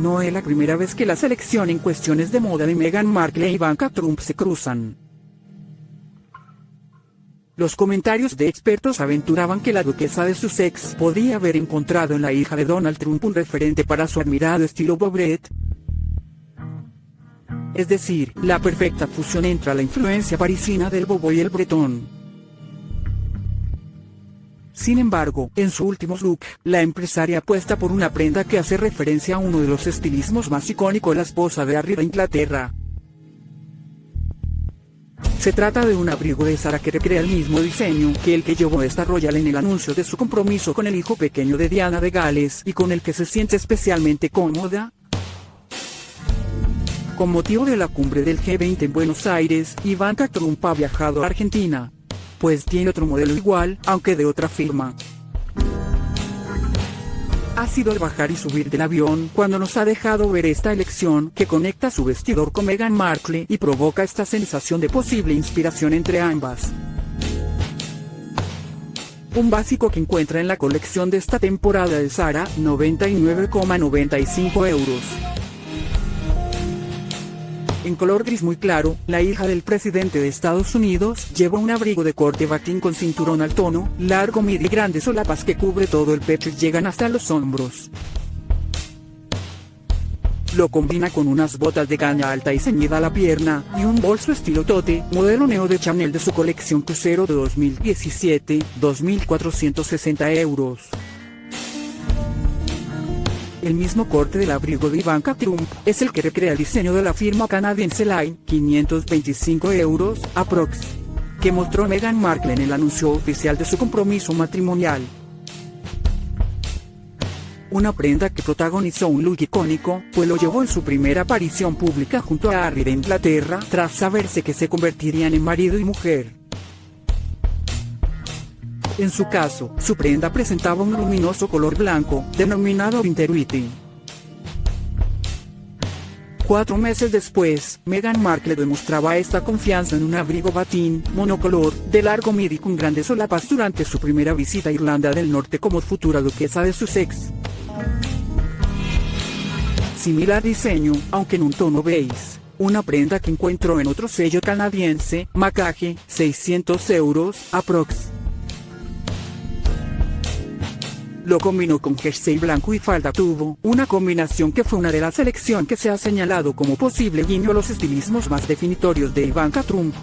No es la primera vez que la selección en cuestiones de moda de Meghan Markle e Ivanka Trump se cruzan. Los comentarios de expertos aventuraban que la duquesa de Sussex podía haber encontrado en la hija de Donald Trump un referente para su admirado estilo bobret. Es decir, la perfecta fusión entre la influencia parisina del bobo y el bretón. Sin embargo, en su último look, la empresaria apuesta por una prenda que hace referencia a uno de los estilismos más icónicos de la esposa de Harry de Inglaterra. Se trata de un abrigo de Sara que recrea el mismo diseño que el que llevó esta Royal en el anuncio de su compromiso con el hijo pequeño de Diana de Gales y con el que se siente especialmente cómoda. Con motivo de la cumbre del G20 en Buenos Aires, Ivanka Trump ha viajado a Argentina. Pues tiene otro modelo igual, aunque de otra firma ha sido el bajar y subir del avión cuando nos ha dejado ver esta elección que conecta su vestidor con Meghan Markle y provoca esta sensación de posible inspiración entre ambas. Un básico que encuentra en la colección de esta temporada de Sara, 99,95 euros. En color gris muy claro, la hija del presidente de Estados Unidos lleva un abrigo de corte batín con cinturón al tono, largo midi y grandes solapas que cubre todo el pecho y llegan hasta los hombros. Lo combina con unas botas de caña alta y ceñida a la pierna, y un bolso estilo tote, modelo neo de Chanel de su colección crucero de 2017, 2.460 euros. El mismo corte del abrigo de Ivanka Trump es el que recrea el diseño de la firma canadiense Line, 525 euros, aprox. Que mostró Meghan Markle en el anuncio oficial de su compromiso matrimonial. Una prenda que protagonizó un look icónico, pues lo llevó en su primera aparición pública junto a Harry de Inglaterra, tras saberse que se convertirían en marido y mujer. En su caso, su prenda presentaba un luminoso color blanco, denominado Winterwitty. Cuatro meses después, Meghan Markle demostraba esta confianza en un abrigo batín, monocolor, de largo midi con grandes solapas durante su primera visita a Irlanda del Norte como futura duquesa de Sussex. Similar diseño, aunque en un tono beige. Una prenda que encuentro en otro sello canadiense, Macaje, 600 euros, aprox. Lo combinó con jersey blanco y falda tubo, una combinación que fue una de las selecciones que se ha señalado como posible guiño a los estilismos más definitorios de Ivanka Trump.